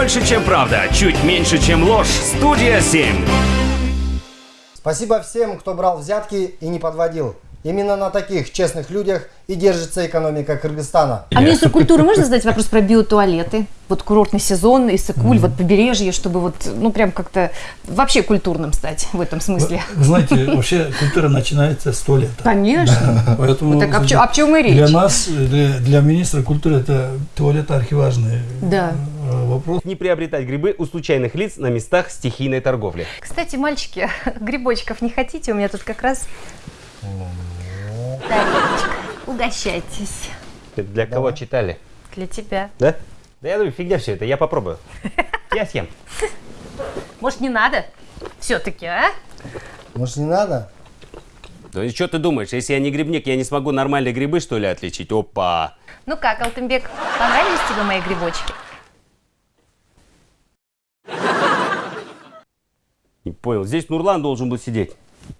Больше, чем правда, чуть меньше, чем ложь. Студия 7. Спасибо всем, кто брал взятки и не подводил. Именно на таких честных людях и держится экономика Кыргызстана. А министру культуры можно задать вопрос про биотуалеты? Вот курортный сезон, Иссыкуль, вот побережье, чтобы вот, ну, прям как-то вообще культурным стать в этом смысле. Вы знаете, вообще культура начинается с туалета. Конечно. Поэтому Вот так, о чё- о чем и речь? Для нас, для, для министра культуры, это туалет архиважный Да. Э, вопрос. Не приобретать грибы у случайных лиц на местах стихийной торговли. Кстати, мальчики, грибочков не хотите? У меня тут как раз тарелочка. Угощайтесь. Это для кого читали? Для тебя. Да? Да я думаю, фигня все это, я попробую. Я съем. Может, не надо? Все-таки, а? Может, не надо? Да и что ты думаешь, если я не грибник, я не смогу нормальные грибы, что ли, отличить? Опа! Ну как, Алтынбек, понравились тебе мои грибочки? Не понял, здесь Нурлан должен был сидеть.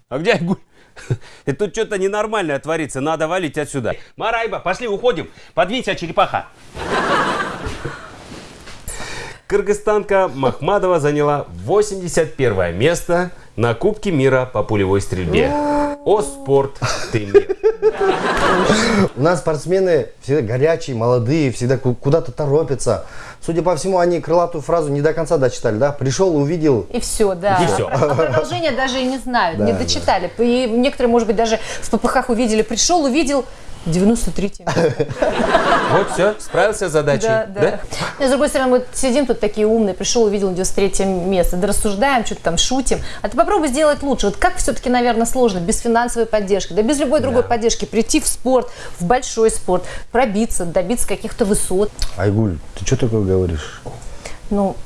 А где Айгуль? Это тут что-то ненормальное творится, надо валить отсюда. Марайба, пошли, уходим. Подвинься, черепаха. Кыргызстанка Махмадова заняла 81 место на Кубке мира по пулевой стрельбе. О, спорт, ты мир. У нас спортсмены всегда горячие, молодые, всегда ку- куда-то торопятся. Судя по всему, они крылатую фразу не до конца дочитали, да? Пришел, увидел. И все, да. И всё. А продолжение даже и не знают, не дочитали. И некоторые, может быть, даже в ППХ увидели, пришел, увидел 93 место. Вот все, справился с задачей. Да, да. Но, с другой стороны, мы сидим тут такие умные, пришел, увидел 93 место, да рассуждаем, что-то там шутим. А ты попробуй сделать лучше. Вот как все-таки, наверное, сложно без финансовой поддержки, да без любой другой поддержки прийти в спорт, в большой спорт, пробиться, добиться каких-то высот. Айгуль, ты что такое говоришь? Ну,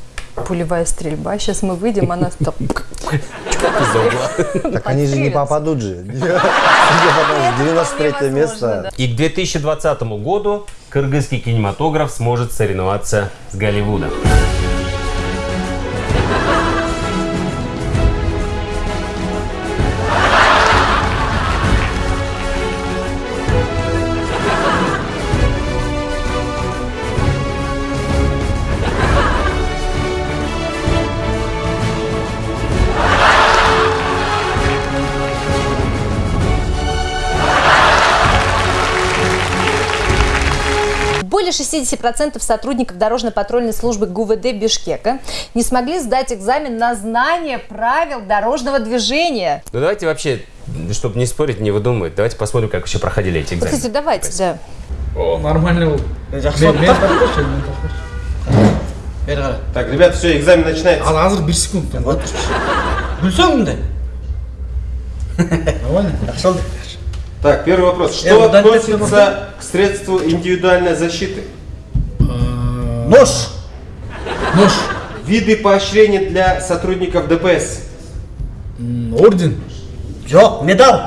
пулевая стрельба. Сейчас мы выйдем, она там... Так они же не попадут же. Не попадут. 93 невозможно, место. И к 2020 году кыргызский кинематограф сможет соревноваться с Голливудом. 60% сотрудников дорожно-патрульной службы ГУВД Бишкека не смогли сдать экзамен на знание правил дорожного движения. Ну давайте вообще, чтобы не спорить, не выдумывать, давайте посмотрим, как вообще проходили эти Вот, экзамены. кстати, давайте, да. О, нормальный был. жақсы Мен- мен болып тапқыршы, мен тапқыршы. бері қара Так, ребят, все, экзамен начинается. Ал азыр бір секунд. вот білсең мындай Нормально? жақсы болды так, первый вопрос. Э, Что мне относится к средству индивидуальной защиты? нож Нож. Виды поощрений для сотрудников ДПС. Орден. жоқ медаль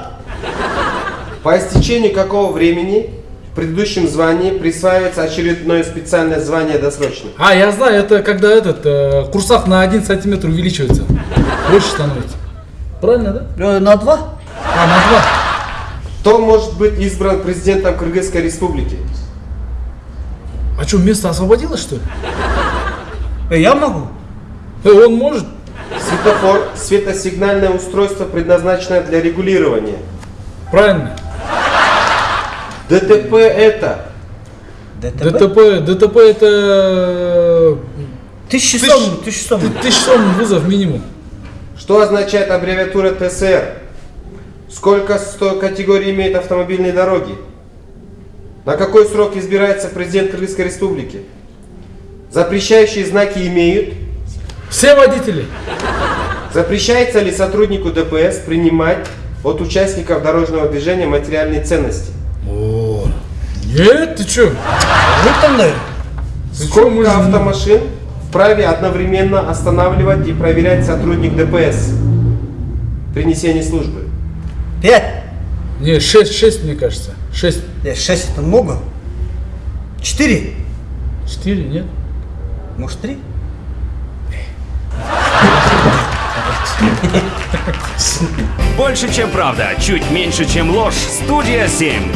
По истечении какого времени в предыдущем звании присваивается очередное специальное звание досрочно? А, я знаю, это когда этот э, курсах на один сантиметр увеличивается. Больше становится. Правильно, да? Э, на два А, на два. Кто может быть избран президентом Кыргызской республики? А что, место освободилось, что ли? Э, я могу Э, он может. Светофор – светосигнальное устройство, предназначенное для регулирования. Правильно. ДТП – это ДТП ДТП, ДТП это тысяча Тысяч- сом тысяча сом ты- тысяч сом вызов минимум. Что означает аббревиатура ТСР? Сколько категорий имеют автомобильные дороги? На какой срок избирается президент Кыргызской республики? Запрещающие знаки имеют? Все водители. Запрещается ли сотруднику ДПС принимать от участников дорожного движения материальные ценности? О, нет, ты Ты чё, Сколько автомашин вправе одновременно останавливать и проверять сотрудник ДПС при несении службы? Пять Не, 6, 6, мне кажется. 6. Э, шесть это много четыре 4, нет? может три Больше, чем правда, чуть меньше, чем ложь. Студия 7.